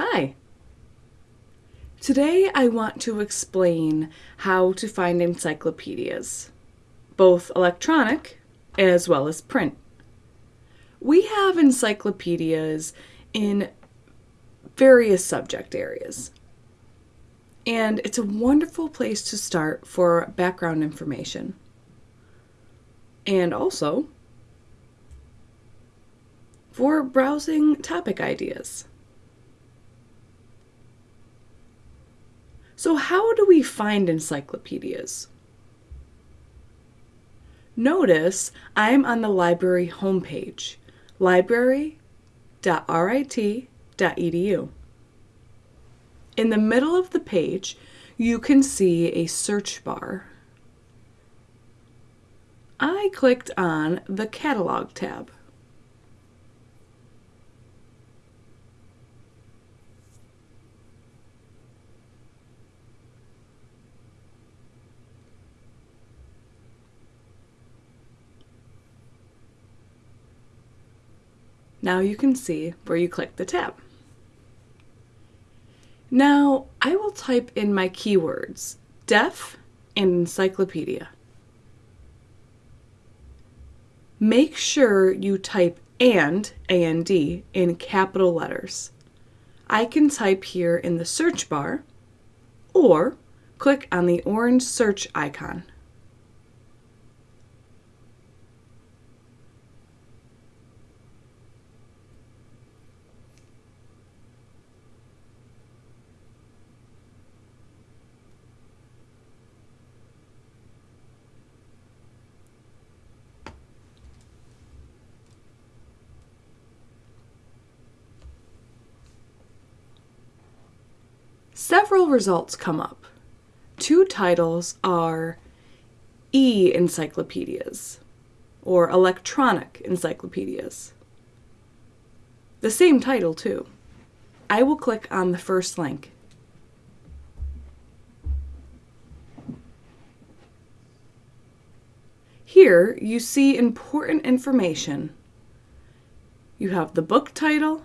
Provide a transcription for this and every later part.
Hi! Today I want to explain how to find encyclopedias, both electronic as well as print. We have encyclopedias in various subject areas, and it's a wonderful place to start for background information. And also for browsing topic ideas. So how do we find encyclopedias? Notice I'm on the library homepage, library.rit.edu. In the middle of the page, you can see a search bar. I clicked on the Catalog tab. Now you can see where you click the tab. Now I will type in my keywords, deaf and encyclopedia. Make sure you type and, A-N-D, in capital letters. I can type here in the search bar or click on the orange search icon. Several results come up. Two titles are e-encyclopedias or electronic encyclopedias. The same title too. I will click on the first link. Here you see important information. You have the book title,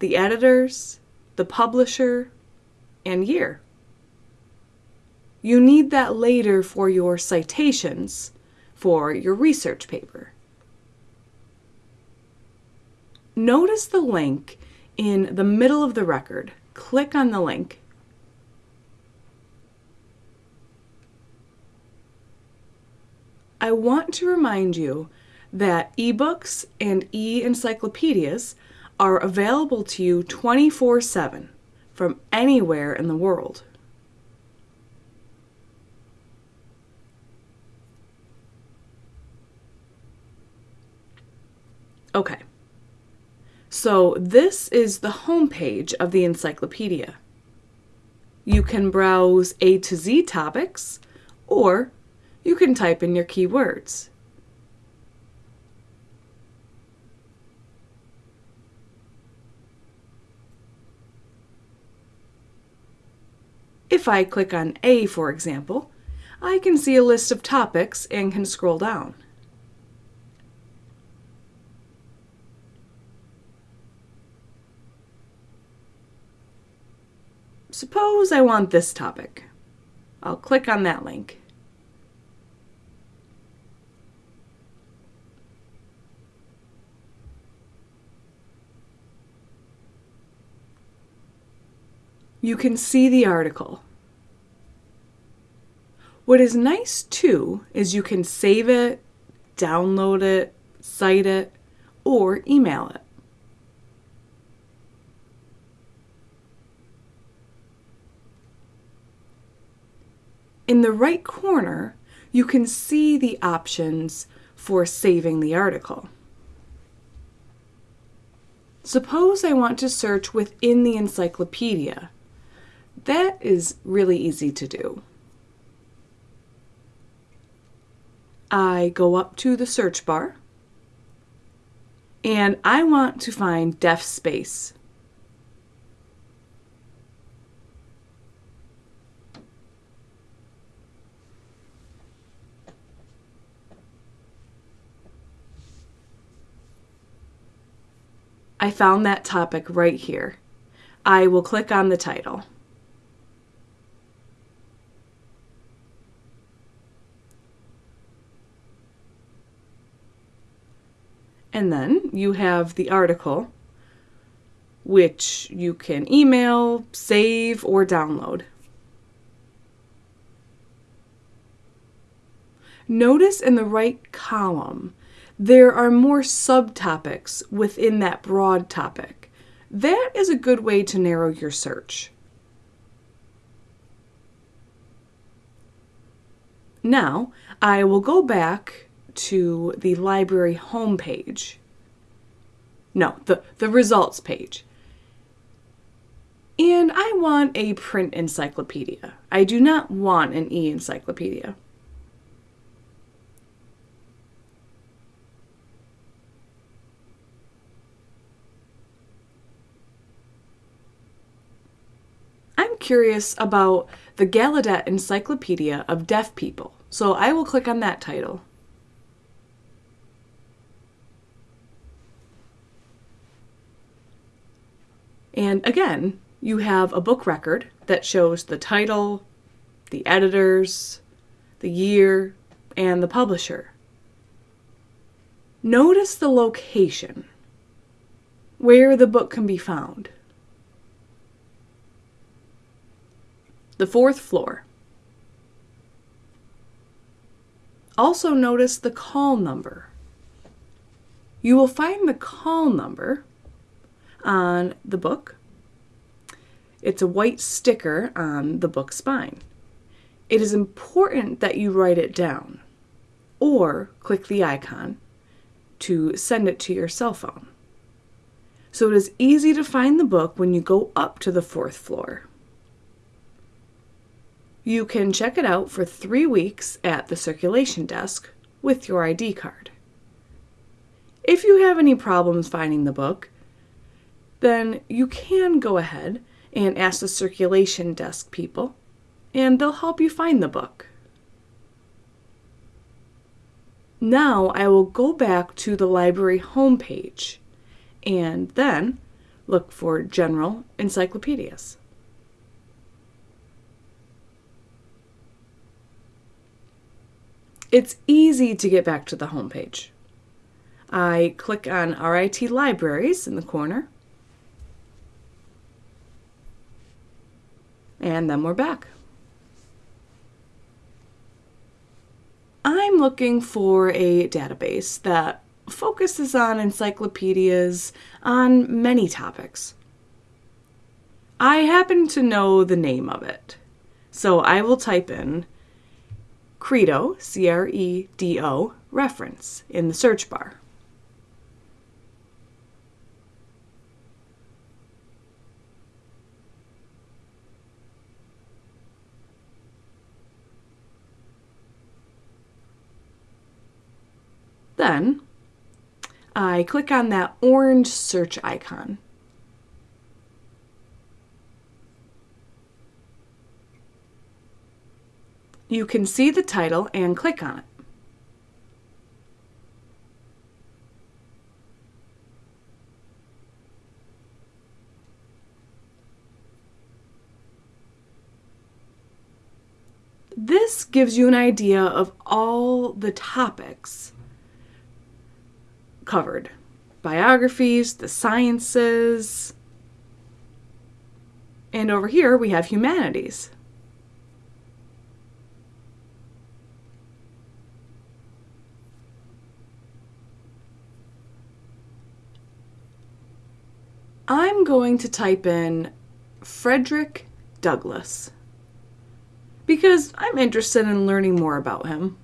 the editors, the publisher, and year. You need that later for your citations for your research paper. Notice the link in the middle of the record. Click on the link. I want to remind you that ebooks and e-encyclopedias are available to you 24 7 from anywhere in the world. Okay, so this is the home page of the encyclopedia. You can browse A to Z topics, or you can type in your keywords. If I click on A, for example, I can see a list of topics and can scroll down. Suppose I want this topic. I'll click on that link. You can see the article. What is nice too is you can save it, download it, cite it, or email it. In the right corner, you can see the options for saving the article. Suppose I want to search within the encyclopedia that is really easy to do. I go up to the search bar and I want to find deaf space. I found that topic right here. I will click on the title. And then you have the article, which you can email, save, or download. Notice in the right column, there are more subtopics within that broad topic. That is a good way to narrow your search. Now, I will go back to the library homepage. No, the, the results page. And I want a print encyclopedia. I do not want an e encyclopedia. I'm curious about the Gallaudet Encyclopedia of Deaf People, so I will click on that title. And again, you have a book record that shows the title, the editors, the year, and the publisher. Notice the location, where the book can be found. The fourth floor. Also notice the call number. You will find the call number on the book. It's a white sticker on the book spine. It is important that you write it down or click the icon to send it to your cell phone. So it is easy to find the book when you go up to the fourth floor. You can check it out for three weeks at the circulation desk with your ID card. If you have any problems finding the book, then you can go ahead and ask the circulation desk people, and they'll help you find the book. Now I will go back to the library homepage and then look for general encyclopedias. It's easy to get back to the homepage. I click on RIT Libraries in the corner And then we're back. I'm looking for a database that focuses on encyclopedias on many topics. I happen to know the name of it, so I will type in Credo, C R E D O, reference in the search bar. Then I click on that orange search icon. You can see the title and click on it. This gives you an idea of all the topics covered biographies, the sciences, and over here we have humanities. I'm going to type in Frederick Douglass because I'm interested in learning more about him.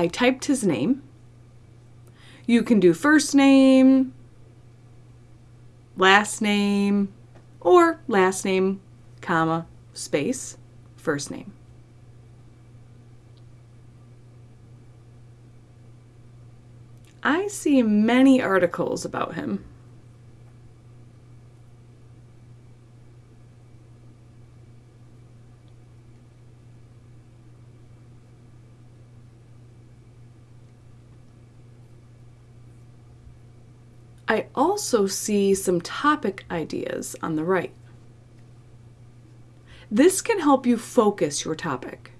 I typed his name. You can do first name, last name, or last name, comma, space, first name. I see many articles about him. I also see some topic ideas on the right. This can help you focus your topic.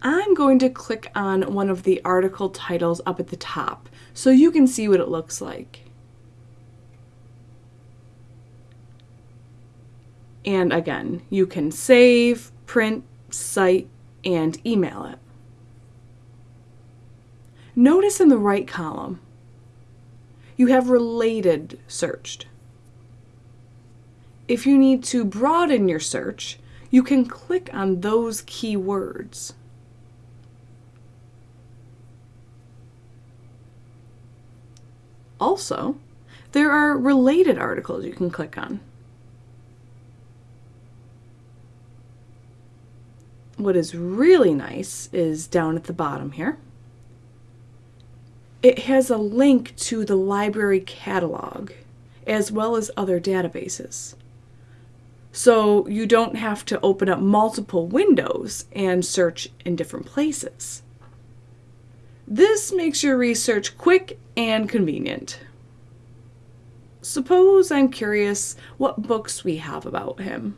I'm going to click on one of the article titles up at the top so you can see what it looks like. And again, you can save, print, cite, and email it. Notice in the right column, you have related searched. If you need to broaden your search, you can click on those keywords. Also, there are related articles you can click on. What is really nice is down at the bottom here. It has a link to the library catalog as well as other databases. So you don't have to open up multiple windows and search in different places. This makes your research quick and convenient. Suppose I'm curious what books we have about him.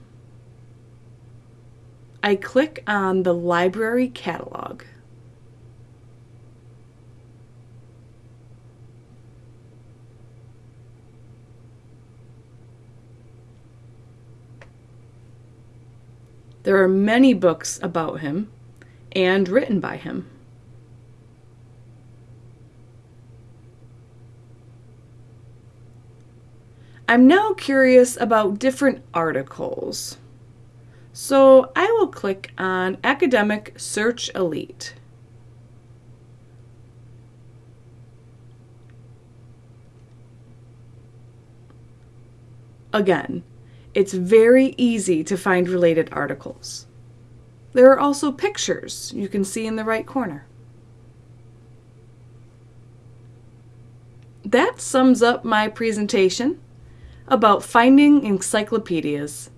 I click on the library catalog. There are many books about him and written by him. I'm now curious about different articles. So I will click on Academic Search Elite. Again, it's very easy to find related articles. There are also pictures you can see in the right corner. That sums up my presentation about finding encyclopedias